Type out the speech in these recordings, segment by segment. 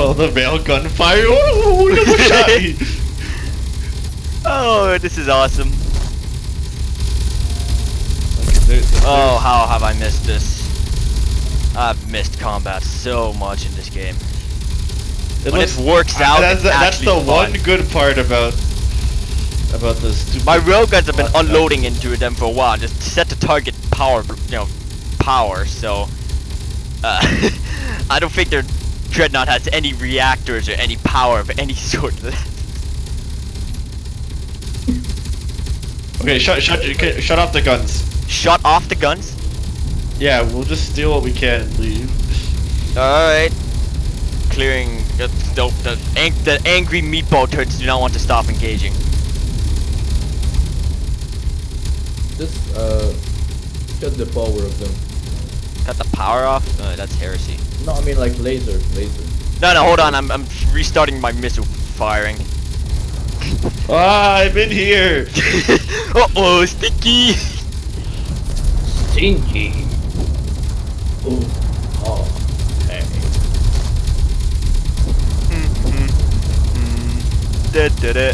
Oh, the male gunfire! Oh, shot! Oh, this is awesome. Okay, there- there- Oh, how have I missed this? I've missed combat so much in this game. it when looks- it works out, That's, it's that's the one good part about about this. My railguns have been the- unloading into them for a while, just set the target power, you know, power. So, uh, I don't think their dreadnought has any reactors or any power of any sort. Okay, shut shut okay, shut off the guns. Shut off the guns. Yeah, we'll just steal what we can and leave. All right. Clearing. The, the, the, ang the angry meatball turds do not want to stop engaging. Just uh, shut the power of them. Cut the power off. Uh, that's heresy. No, I mean like laser, laser. No, no, hold on. I'm, I'm restarting my missile firing. Ah, I'm in here. uh oh, sticky. Stinky. Oh, oh, hey. Da, da,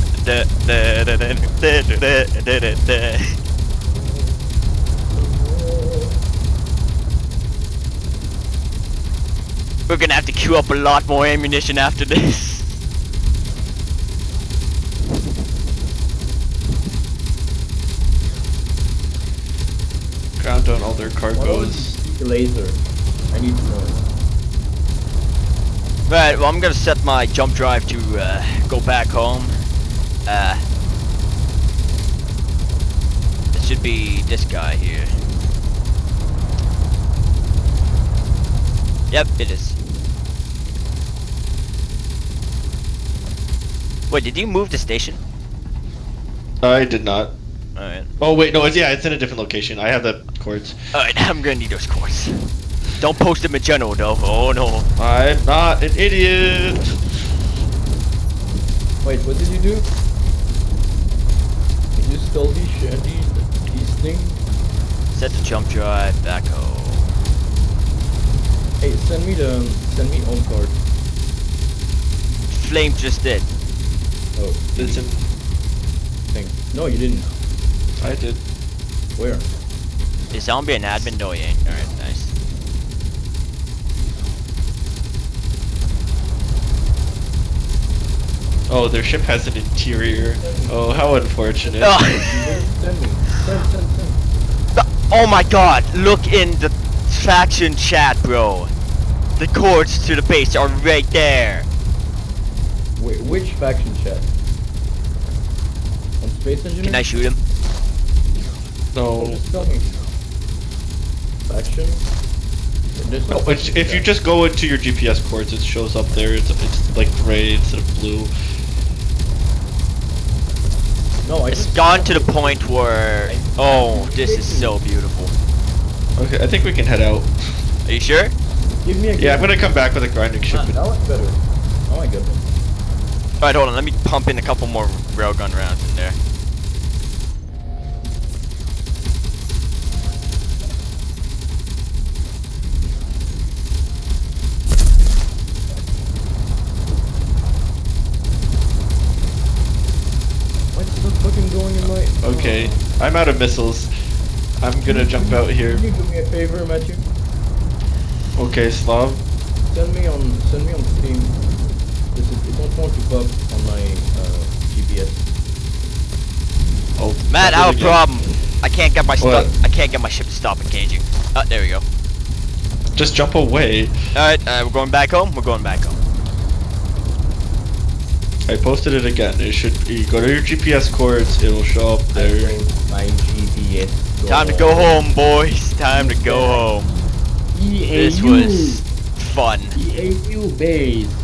da, We're gonna have to queue up a lot more ammunition after this. Ground down all their cargoes. the laser? I need to know. Right, well I'm gonna set my jump drive to uh, go back home. Uh, it should be this guy here. Yep, it is. Wait, did you move the station? I did not. Alright. Oh wait, no, it's yeah, it's in a different location. I have the cords. Alright, I'm gonna need those cords. Don't post them in general though. Oh no. I'm not an idiot. Wait, what did you do? Did you stole these sh- these these things? Set the jump drive back home. Hey, send me the send me on card. Flame just did. Oh, It's in, thing. No, you didn't. I did. Where? Is zombie an admin? No, he ain't. Alright, nice. Oh, their ship has an interior. Oh, how unfortunate. Oh. Send me. Send, send, send. oh my god, look in the faction chat, bro. The cords to the base are right there. Wait, which faction chat? On Space Engineer? Can I shoot him? No. Oh, just tell. Faction? No, no it's, faction if you just go into your GPS cords, it shows up there. It's it's like gray instead of blue. No, I It's just gone to the point where... Oh, this is so beautiful. Okay, I think we can head out. Are you sure? Give me a Yeah, I'm gonna come back with a grinding ship. Ah, that looks better. Oh my goodness. Alright, hold on. Let me pump in a couple more railgun rounds in there. What's the fucking going in my... Okay. I'm out of missiles. I'm gonna jump out here. Can you do me a favor, Matthew? Okay, Slav. Send me on send me on Steam. This is, it don't want to pop on my uh, GPS. Oh, Matt, I have a problem. I can't get my What? stuff. I can't get my ship to stop engaging. Oh, there we go. Just jump away. Alright, uh, we're going back home. We're going back home. I posted it again. It should you go to your GPS cords. It'll show up there. my GPS. Time to go home, boys. Time to go home. EAU. This was fun. EAU base.